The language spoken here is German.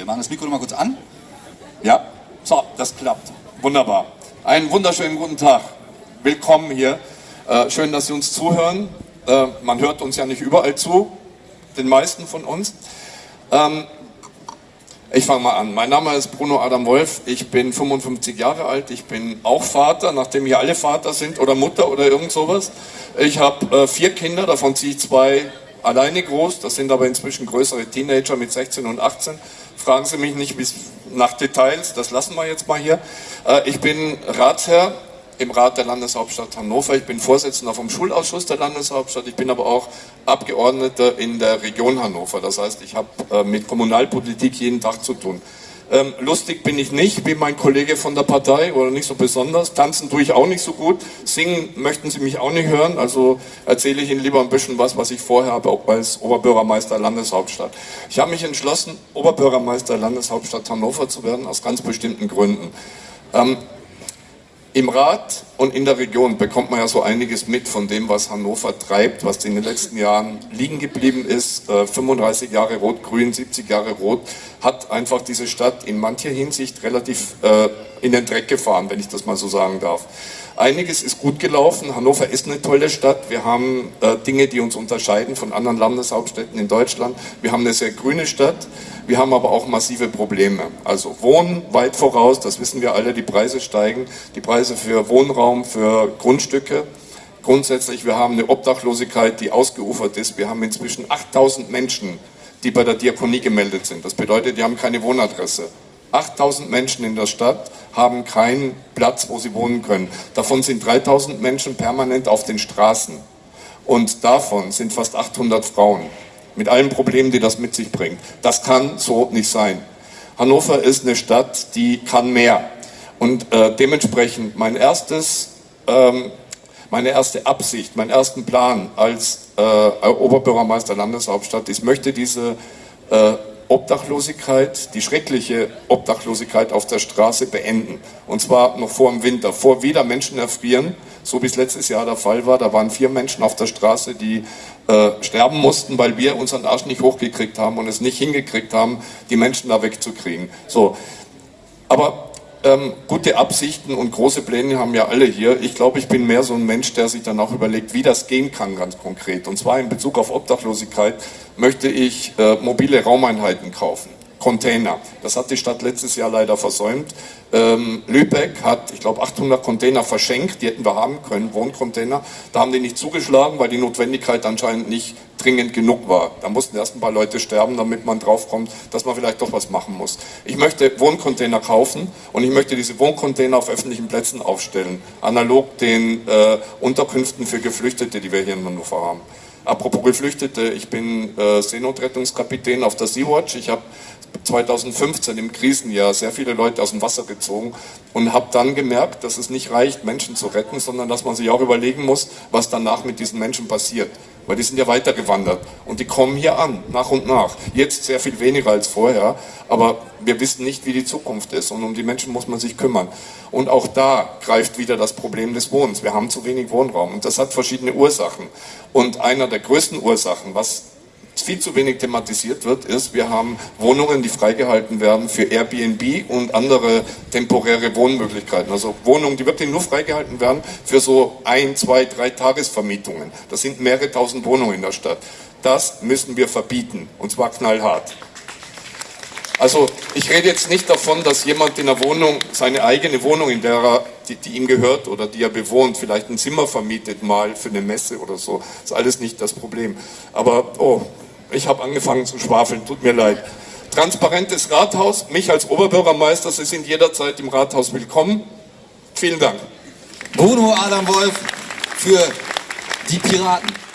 Wir machen das Mikro noch mal kurz an. Ja, so, das klappt. Wunderbar. Einen wunderschönen guten Tag. Willkommen hier. Äh, schön, dass Sie uns zuhören. Äh, man hört uns ja nicht überall zu, den meisten von uns. Ähm, ich fange mal an. Mein Name ist Bruno Adam Wolf. Ich bin 55 Jahre alt. Ich bin auch Vater, nachdem hier alle Vater sind oder Mutter oder irgend sowas. Ich habe äh, vier Kinder, davon ziehe ich zwei alleine groß. Das sind aber inzwischen größere Teenager mit 16 und 18. Fragen Sie mich nicht nach Details, das lassen wir jetzt mal hier. Äh, ich bin Ratsherr im Rat der Landeshauptstadt Hannover. Ich bin Vorsitzender vom Schulausschuss der Landeshauptstadt. Ich bin aber auch Abgeordneter in der Region Hannover. Das heißt, ich habe äh, mit Kommunalpolitik jeden Tag zu tun. Ähm, lustig bin ich nicht, wie mein Kollege von der Partei oder nicht so besonders. Tanzen tue ich auch nicht so gut. Singen möchten Sie mich auch nicht hören. Also erzähle ich Ihnen lieber ein bisschen was, was ich vorher habe, auch als Oberbürgermeister Landeshauptstadt. Ich habe mich entschlossen, Oberbürgermeister Landeshauptstadt Hannover zu werden, aus ganz bestimmten Gründen. Ähm, im Rat und in der Region bekommt man ja so einiges mit von dem, was Hannover treibt, was in den letzten Jahren liegen geblieben ist. 35 äh, Jahre Rot-Grün, 70 Jahre Rot, hat einfach diese Stadt in mancher Hinsicht relativ äh, in den Dreck gefahren, wenn ich das mal so sagen darf. Einiges ist gut gelaufen. Hannover ist eine tolle Stadt. Wir haben äh, Dinge, die uns unterscheiden von anderen Landeshauptstädten in Deutschland. Wir haben eine sehr grüne Stadt. Wir haben aber auch massive Probleme. Also Wohnen weit voraus, das wissen wir alle, die Preise steigen. Die Preise für Wohnraum, für Grundstücke. Grundsätzlich, wir haben eine Obdachlosigkeit, die ausgeufert ist. Wir haben inzwischen 8000 Menschen, die bei der Diakonie gemeldet sind. Das bedeutet, die haben keine Wohnadresse. 8000 Menschen in der Stadt haben keinen Platz, wo sie wohnen können. Davon sind 3000 Menschen permanent auf den Straßen. Und davon sind fast 800 Frauen. Mit allen Problemen, die das mit sich bringt. Das kann so nicht sein. Hannover ist eine Stadt, die kann mehr. Und äh, dementsprechend mein erstes, ähm, meine erste Absicht, meinen ersten Plan als äh, Oberbürgermeister Landeshauptstadt, ich möchte diese äh, Obdachlosigkeit, die schreckliche Obdachlosigkeit auf der Straße beenden. Und zwar noch vor dem Winter, vor wieder Menschen erfrieren, so wie es letztes Jahr der Fall war. Da waren vier Menschen auf der Straße, die äh, sterben mussten, weil wir unseren Arsch nicht hochgekriegt haben und es nicht hingekriegt haben, die Menschen da wegzukriegen. So. Aber ähm, gute Absichten und große Pläne haben ja alle hier. Ich glaube, ich bin mehr so ein Mensch, der sich dann auch überlegt, wie das gehen kann ganz konkret. Und zwar in Bezug auf Obdachlosigkeit möchte ich äh, mobile Raumeinheiten kaufen. Container. Das hat die Stadt letztes Jahr leider versäumt. Ähm, Lübeck hat, ich glaube, 800 Container verschenkt, die hätten wir haben können, Wohncontainer. Da haben die nicht zugeschlagen, weil die Notwendigkeit anscheinend nicht dringend genug war. Da mussten erst ein paar Leute sterben, damit man draufkommt, dass man vielleicht doch was machen muss. Ich möchte Wohncontainer kaufen und ich möchte diese Wohncontainer auf öffentlichen Plätzen aufstellen, analog den äh, Unterkünften für Geflüchtete, die wir hier in Hannover haben. Apropos Geflüchtete, ich bin äh, Seenotrettungskapitän auf der Sea-Watch. Ich habe 2015 im Krisenjahr sehr viele Leute aus dem Wasser gezogen und habe dann gemerkt, dass es nicht reicht, Menschen zu retten, sondern dass man sich auch überlegen muss, was danach mit diesen Menschen passiert. Weil die sind ja weitergewandert und die kommen hier an, nach und nach. Jetzt sehr viel weniger als vorher, aber wir wissen nicht, wie die Zukunft ist und um die Menschen muss man sich kümmern. Und auch da greift wieder das Problem des Wohnens. Wir haben zu wenig Wohnraum und das hat verschiedene Ursachen. Und einer der größten Ursachen, was viel zu wenig thematisiert wird, ist, wir haben Wohnungen, die freigehalten werden für Airbnb und andere temporäre Wohnmöglichkeiten. Also Wohnungen, die wirklich nur freigehalten werden für so ein, zwei, drei Tagesvermietungen. Das sind mehrere tausend Wohnungen in der Stadt. Das müssen wir verbieten und zwar knallhart. Also ich rede jetzt nicht davon, dass jemand in der Wohnung, seine eigene Wohnung, in der er, die, die, ihm gehört oder die er bewohnt, vielleicht ein Zimmer vermietet mal für eine Messe oder so. Das ist alles nicht das Problem. Aber, oh, ich habe angefangen zu schwafeln, tut mir leid. Transparentes Rathaus, mich als Oberbürgermeister, Sie sind jederzeit im Rathaus willkommen. Vielen Dank. Bruno Adam Wolf für die Piraten.